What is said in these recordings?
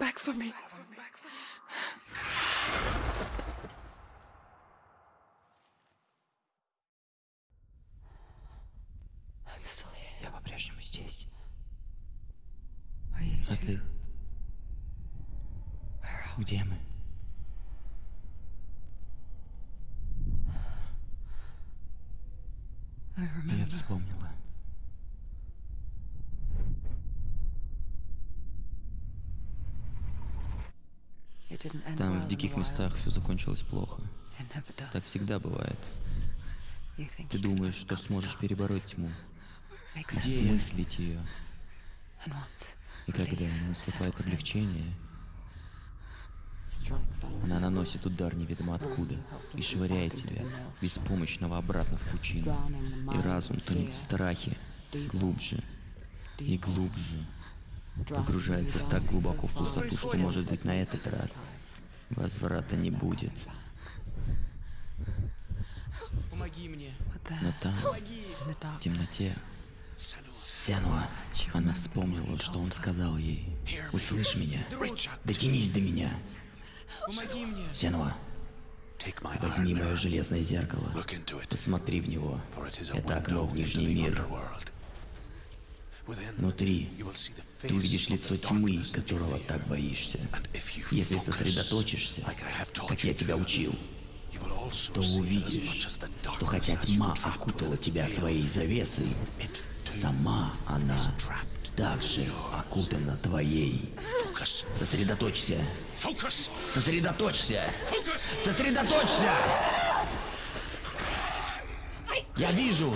back for me. I'm still here. Я по-прежнему здесь. А ты? Где мы? Я вспомнила. Там в диких местах все закончилось плохо. Так всегда бывает. Ты думаешь, что сможешь перебороть тьму, осмыслить ее. И когда наступает облегчение, она наносит удар неведомо откуда и швыряет тебя, беспомощного, обратно в пучину. И разум тонет в страхе, глубже и глубже, погружается так глубоко в пустоту, что, может быть, на этот раз возврата не будет. Помоги мне. Но там, the в темноте, Сенуа, она вспомнила, что он сказал ей. «Услышь меня, дотянись до меня, Помоги мне. Сенуа, возьми мое железное зеркало, посмотри в него, это окно в Нижний мир. Внутри ты увидишь лицо тьмы, которого так боишься. Если сосредоточишься, как я тебя учил, то увидишь, что хотя тьма окутала тебя своей завесой, сама она также окутана твоей. Сосредоточься, сосредоточься, сосредоточься! Я вижу,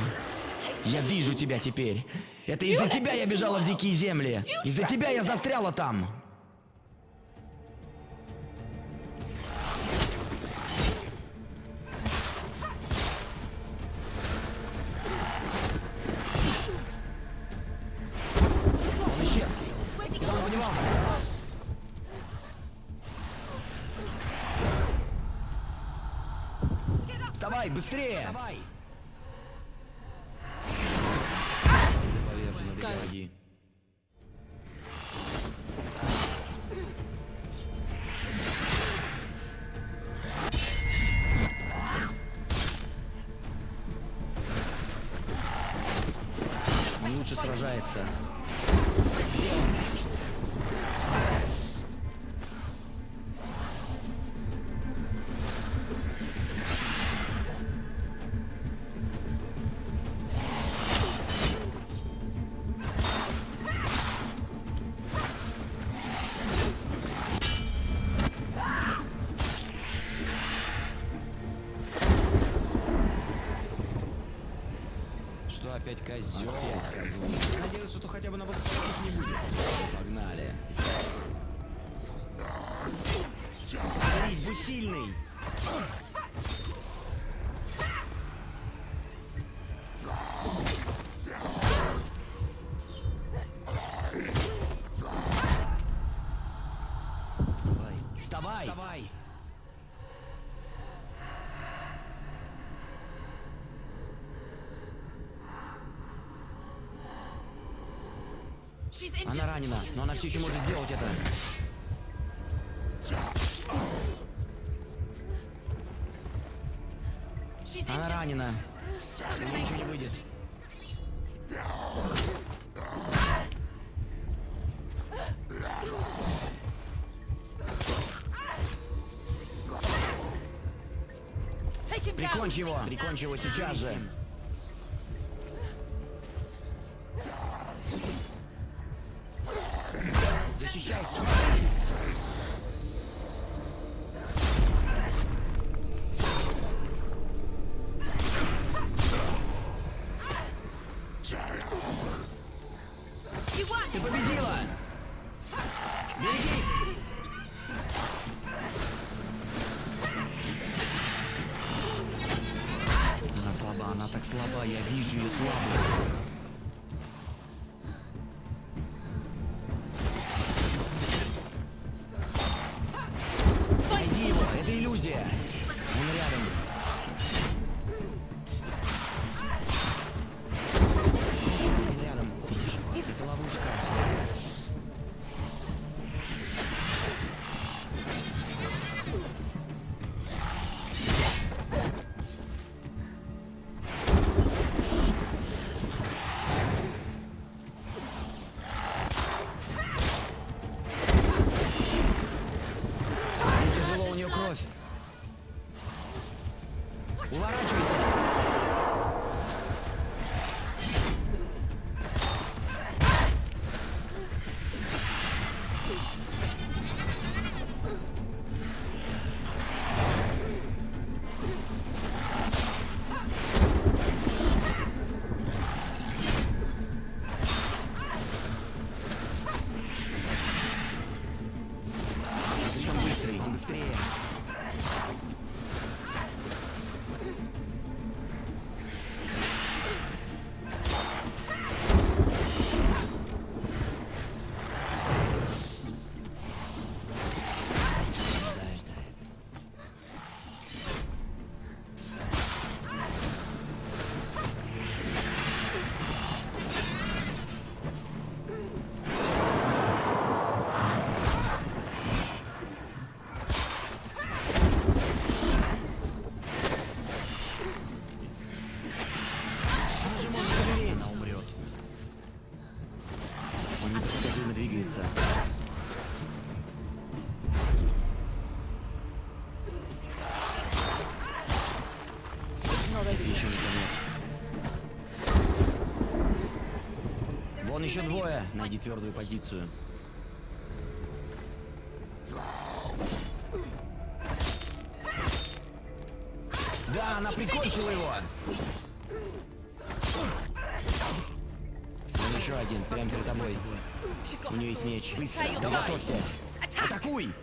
я вижу тебя теперь. Это из-за тебя я бежала в дикие земли. Из-за тебя я застряла там. Он исчез. Куда он подевался? Вставай, быстрее! Вставай! Лучше сражается. Опять козел? Опять козел. Надеялся, что хотя бы на высоких не будет. Она ранена, но она все еще может сделать это. Она ранена. Думаю, ничего не выйдет. Прикончи его! Прикончи его сейчас же! Это еще не конец. Вон еще двое. Найди твердую позицию. Да, она прикончила его. Вон еще один, прямо перед тобой. У нее есть меч. Быстро, да готовься. Атакуй!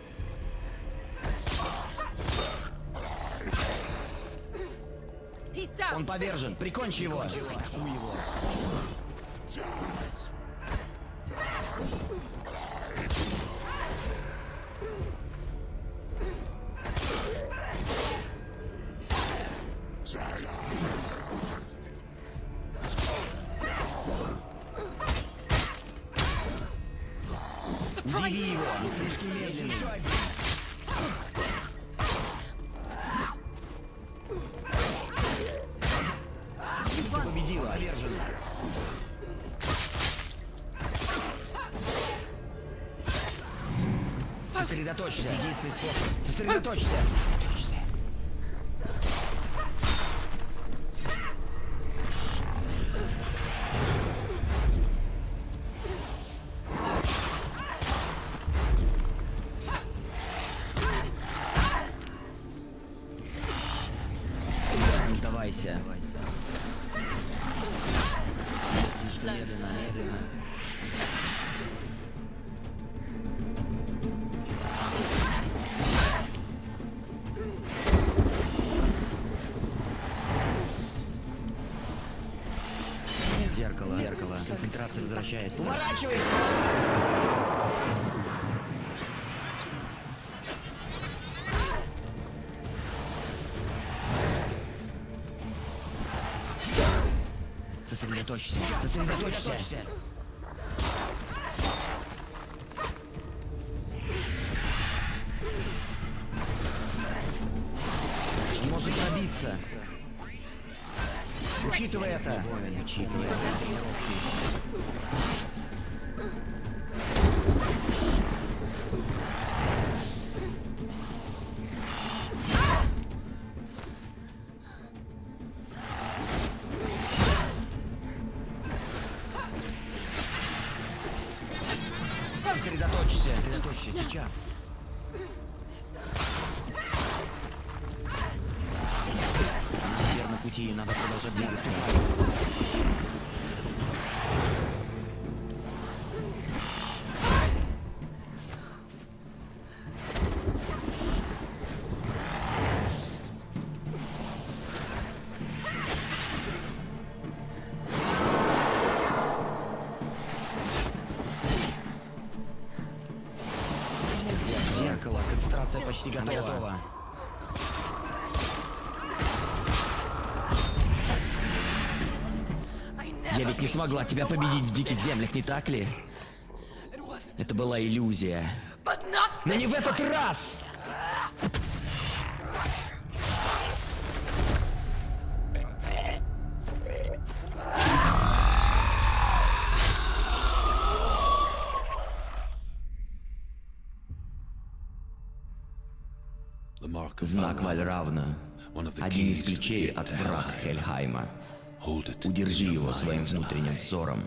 Он повержен. Прикончи его. Атакуй его. Удиви его, не слишком медленный. Сосредоточься. Единственный способ. Сосредоточься. Не сдавайся. Медленно, медленно. Концентрация возвращается. Уворачивайся! Сосредоточься. Сосредоточься. Он может пробиться. Учитывай это. Сосредоточься. Сосредоточься сейчас. Пути, надо продолжать двигаться. Зеркало, концентрация почти готова. Не смогла тебя победить в диких землях, не так ли? Это была иллюзия. Но не в этот раз! Знак Вальравна. Один из ключей от врат Хельхайма. Удержи его своим внутренним взором.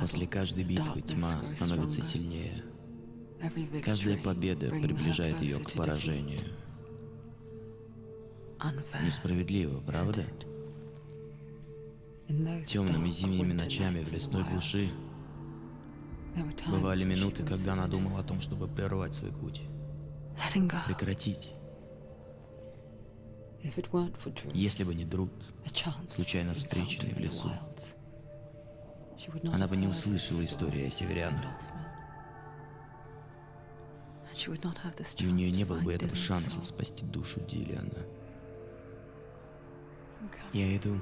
После каждой битвы тьма становится сильнее. Каждая победа приближает ее к поражению. Несправедливо, правда? Темными зимними ночами в лесной глуши бывали минуты, когда она думала о том, чтобы прервать свой путь, прекратить. Если бы не Друд, случайно встреченный в лесу, она бы не услышала истории о северянах. И у нее не было бы этого шанса спасти душу Дилиана. Я иду.